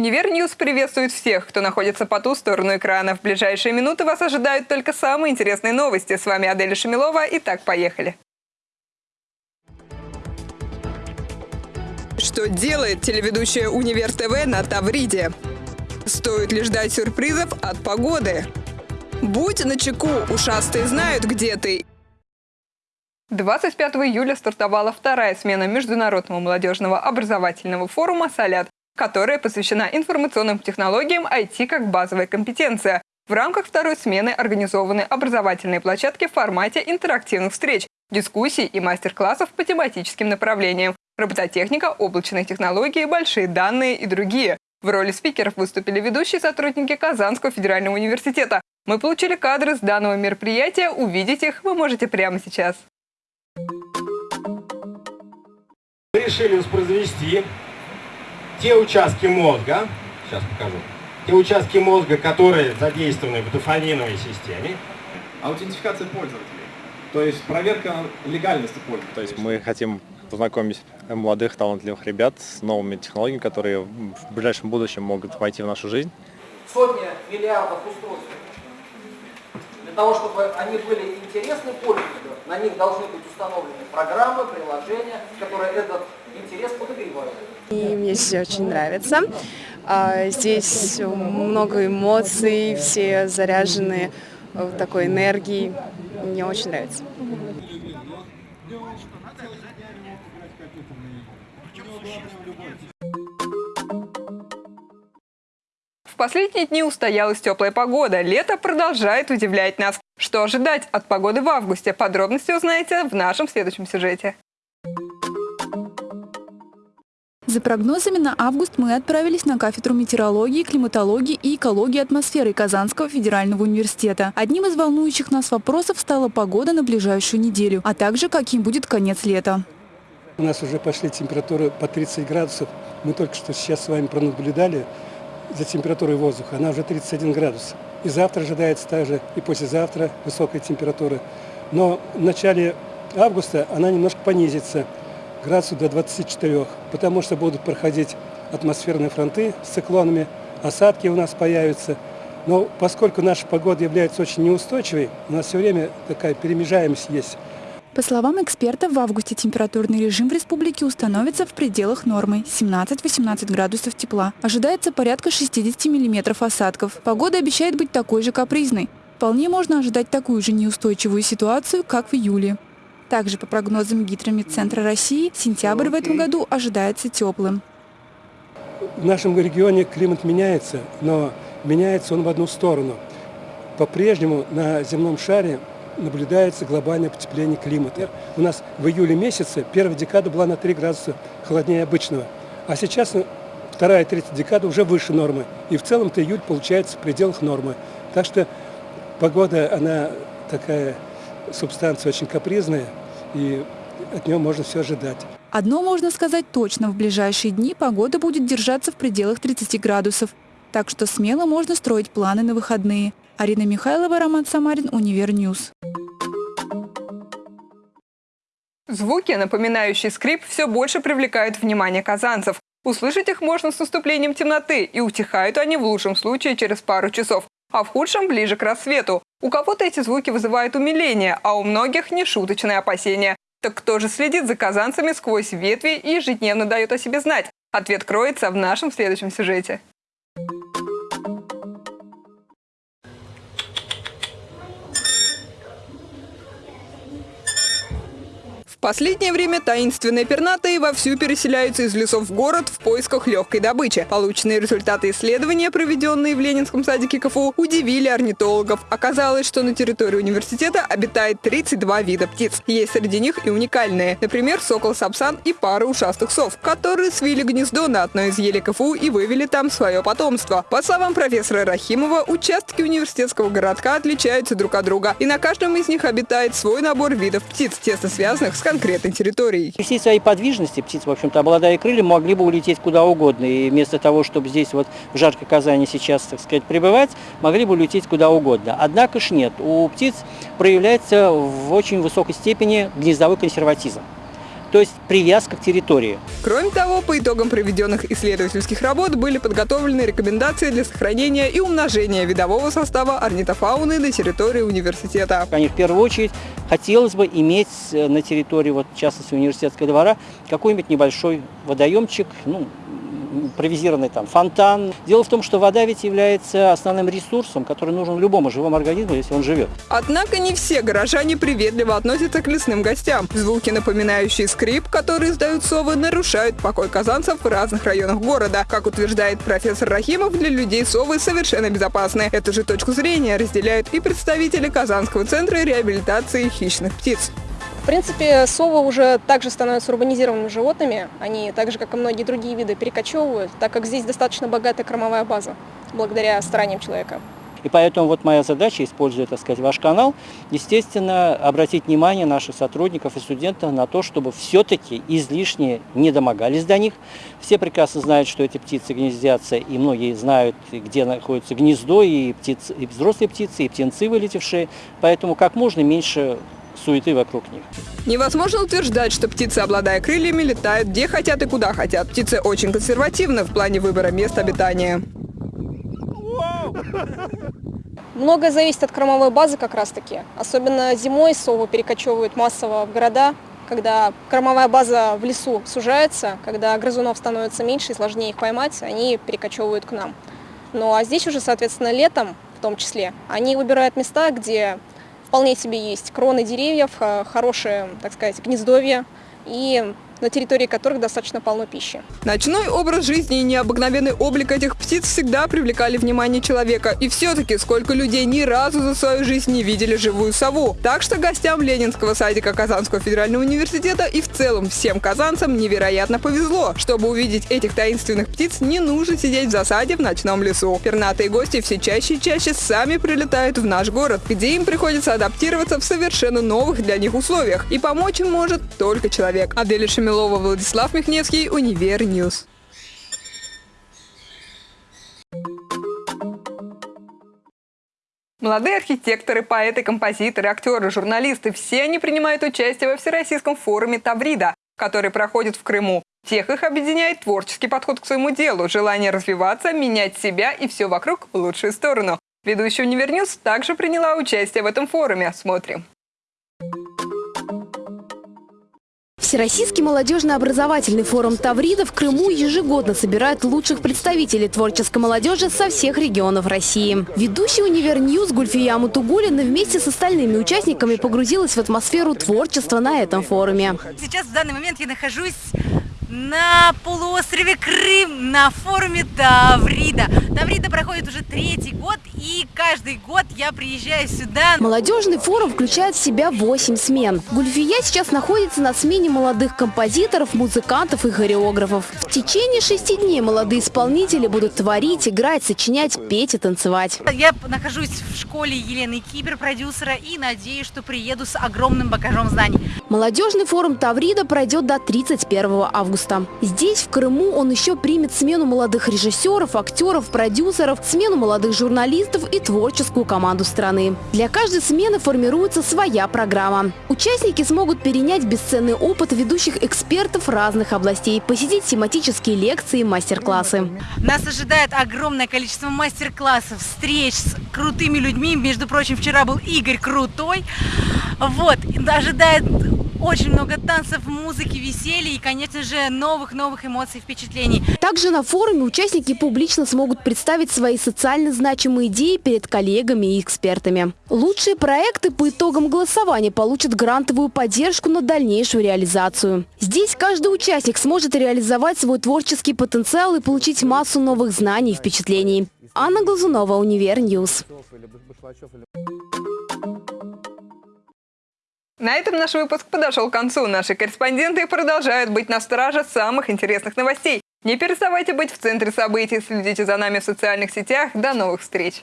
Универ News приветствует всех, кто находится по ту сторону экрана. В ближайшие минуты вас ожидают только самые интересные новости. С вами Аделя Шамилова. Итак, поехали. Что делает телеведущая Универ ТВ на Тавриде? Стоит ли ждать сюрпризов от погоды? Будь начеку, ушастые знают, где ты. 25 июля стартовала вторая смена Международного молодежного образовательного форума «Сэлэт», которая посвящена информационным технологиям IT как базовая компетенция. В рамках второй смены организованы образовательные площадки в формате интерактивных встреч, дискуссий и мастер-классов по тематическим направлениям робототехника, облачные технологии, большие данные и другие. В роли спикеров выступили ведущие сотрудники Казанского федерального университета. Мы получили кадры с данного мероприятия, увидеть их вы можете прямо сейчас. Решили воспроизвести те участки мозга, сейчас покажу, те участки мозга, которые задействованы в дофаминовой системе. Аутентификация пользователей, то есть проверка легальности пользователя. То есть мы хотим познакомить молодых талантливых ребят с новыми технологиями, которые в ближайшем будущем могут войти в нашу жизнь. Сотни миллиардов устройств. Для того, чтобы они были интересны пользователю, на них должны быть установлены программы, приложения, которые этот интерес подогревают. И мне здесь очень нравится. А, здесь много эмоций, все заряжены такой энергией. Мне очень нравится. В последние дни устоялась теплая погода. Лето продолжает удивлять нас. Что ожидать от погоды в августе? Подробности узнаете в нашем следующем сюжете. За прогнозами на август мы отправились на кафедру метеорологии, климатологии и экологии атмосферы Казанского федерального университета. Одним из волнующих нас вопросов стала погода на ближайшую неделю, а также каким будет конец лета. У нас уже пошли температуры по 30 градусов. Мы только что сейчас с вами пронаблюдали за температурой воздуха. Она уже 31 градус. И завтра ожидается также, и послезавтра высокая температура. Но в начале августа она немножко понизится – градусов до 24, потому что будут проходить атмосферные фронты с циклонами, осадки у нас появятся. Но поскольку наша погода является очень неустойчивой, у нас все время такая перемежаемость есть. По словам экспертов, в августе температурный режим в республике установится в пределах нормы – 17-18 градусов тепла. Ожидается порядка 60 миллиметров осадков. Погода обещает быть такой же капризной. Вполне можно ожидать такую же неустойчивую ситуацию, как в июле. Также по прогнозам Гидромедцентра России, сентябрь в этом году ожидается теплым. В нашем регионе климат меняется, но меняется он в одну сторону. По-прежнему на земном шаре наблюдается глобальное потепление климата. У нас в июле месяце первая декада была на 3 градуса холоднее обычного, а сейчас вторая и третья декада уже выше нормы. И в целом-то июль получается в пределах нормы. Так что погода, она такая субстанция очень капризная, и от него можно все ожидать. Одно можно сказать точно, в ближайшие дни погода будет держаться в пределах 30 градусов. Так что смело можно строить планы на выходные. Арина Михайлова, Роман Самарин, Универ News. Звуки, напоминающие скрип, все больше привлекают внимание казанцев. Услышать их можно с наступлением темноты, и утихают они в лучшем случае через пару часов, а в худшем ближе к рассвету. У кого-то эти звуки вызывают умиление, а у многих нешуточные опасения. Так кто же следит за казанцами сквозь ветви и ежедневно дает о себе знать? Ответ кроется в нашем следующем сюжете. Последнее время таинственные пернатые вовсю переселяются из лесов в город в поисках легкой добычи. Полученные результаты исследования, проведенные в Ленинском садике КФУ, удивили орнитологов. Оказалось, что на территории университета обитает 32 вида птиц. Есть среди них и уникальные. Например, сокол-сапсан и пара ушастых сов, которые свили гнездо на одной из елей КФУ и вывели там свое потомство. По словам профессора Рахимова, участки университетского городка отличаются друг от друга, и на каждом из них обитает свой набор видов птиц, тесно связанных с конкретной территорией. Всей своей подвижности птицы, в общем-то, обладая крыльями, могли бы улететь куда угодно. И вместо того, чтобы здесь вот в жаркой Казани сейчас, так сказать, пребывать, могли бы улететь куда угодно. Однако ж нет. У птиц проявляется в очень высокой степени гнездовой консерватизм. То есть привязка к территории. Кроме того, по итогам проведенных исследовательских работ были подготовлены рекомендации для сохранения и умножения видового состава орнитофауны на территории университета. Они в первую очередь хотелось бы иметь э, на территории, вот, в частности, университетского двора, какой-нибудь небольшой водоемчик, ну, импровизированный там фонтан. Дело в том, что вода ведь является основным ресурсом, который нужен любому живому организму, если он живет. Однако не все горожане приветливо относятся к лесным гостям. Звуки, напоминающие скрип, которые издают совы, нарушают покой казанцев в разных районах города. Как утверждает профессор Рахимов, для людей совы совершенно безопасны. Эту же точку зрения разделяют и представители Казанского центра реабилитации хищных птиц. В принципе, совы уже также становятся урбанизированными животными. Они, так же как и многие другие виды, перекочевывают, так как здесь достаточно богатая кормовая база, благодаря стараниям человека. И поэтому вот моя задача, используя, так сказать, ваш канал, естественно, обратить внимание наших сотрудников и студентов на то, чтобы все-таки излишне не домогались до них. Все прекрасно знают, что эти птицы гнездятся, и многие знают, где находится гнездо, и, птицы, и взрослые птицы, и птенцы вылетевшие. Поэтому как можно меньше суеты вокруг них. Невозможно утверждать, что птицы, обладая крыльями, летают где хотят и куда хотят. Птицы очень консервативны в плане выбора мест обитания. Многое зависит от кормовой базы как раз-таки. Особенно зимой совы перекочевывают массово в города, когда кормовая база в лесу сужается, когда грызунов становится меньше и сложнее их поймать, они перекочевывают к нам. Ну а здесь уже, соответственно, летом в том числе, они выбирают места, где вполне себе есть. Кроны деревьев, хорошее, так сказать, гнездовье. И на территории которых достаточно полно пищи. Ночной образ жизни и необыкновенный облик этих птиц всегда привлекали внимание человека. И все-таки сколько людей ни разу за свою жизнь не видели живую сову. Так что гостям Ленинского садика Казанского федерального университета и в целом всем казанцам невероятно повезло. Чтобы увидеть этих таинственных птиц, не нужно сидеть в засаде в ночном лесу. Пернатые гости все чаще и чаще сами прилетают в наш город, где им приходится адаптироваться в совершенно новых для них условиях. И помочь им может только человек. Адель Шамилова Милова, Владислав Михневский, Универ News. Молодые архитекторы, поэты, композиторы, актеры, журналисты – все они принимают участие во Всероссийском форуме «Таврида», который проходит в Крыму. Всех их объединяет творческий подход к своему делу, желание развиваться, менять себя и все вокруг в лучшую сторону. Ведущая Универ News также приняла участие в этом форуме. Смотрим. Всероссийский молодежно-образовательный форум «Таврида» в Крыму ежегодно собирает лучших представителей творческой молодежи со всех регионов России. Ведущая «Универ News» Гульфия Мутугулина вместе с остальными участниками погрузилась в атмосферу творчества на этом форуме. Сейчас в данный момент я нахожусь на полуострове Крым на форуме Таврида. Таврида проходит уже третий год, и каждый год я приезжаю сюда. Молодежный форум включает в себя 8 смен. Гульфия сейчас находится на смене молодых композиторов, музыкантов и хореографов. В течение шести дней молодые исполнители будут творить, играть, сочинять, петь и танцевать. Я нахожусь в школе Елены Кибер, продюсера, и надеюсь, что приеду с огромным багажом знаний. Молодежный форум Таврида пройдет до 31 августа. Здесь, в Крыму, он еще примет смену молодых режиссеров, актеров, продюсеров, смену молодых журналистов и творческую команду страны. Для каждой смены формируется своя программа. Участники смогут перенять бесценный опыт ведущих экспертов разных областей, посетить тематические лекции и мастер-классы. Нас ожидает огромное количество мастер-классов, встреч с крутыми людьми. Между прочим, вчера был Игорь Крутой. Вот, ожидает очень много танцев, музыки, веселья и, конечно же, новых-новых эмоций, впечатлений. Также на форуме участники публично смогут представить свои социально значимые идеи перед коллегами и экспертами. Лучшие проекты по итогам голосования получат грантовую поддержку на дальнейшую реализацию. Здесь каждый участник сможет реализовать свой творческий потенциал и получить массу новых знаний и впечатлений. Анна Глазунова, Универ News. На этом наш выпуск подошел к концу. Наши корреспонденты продолжают быть на страже самых интересных новостей. Не переставайте быть в центре событий, следите за нами в социальных сетях. До новых встреч!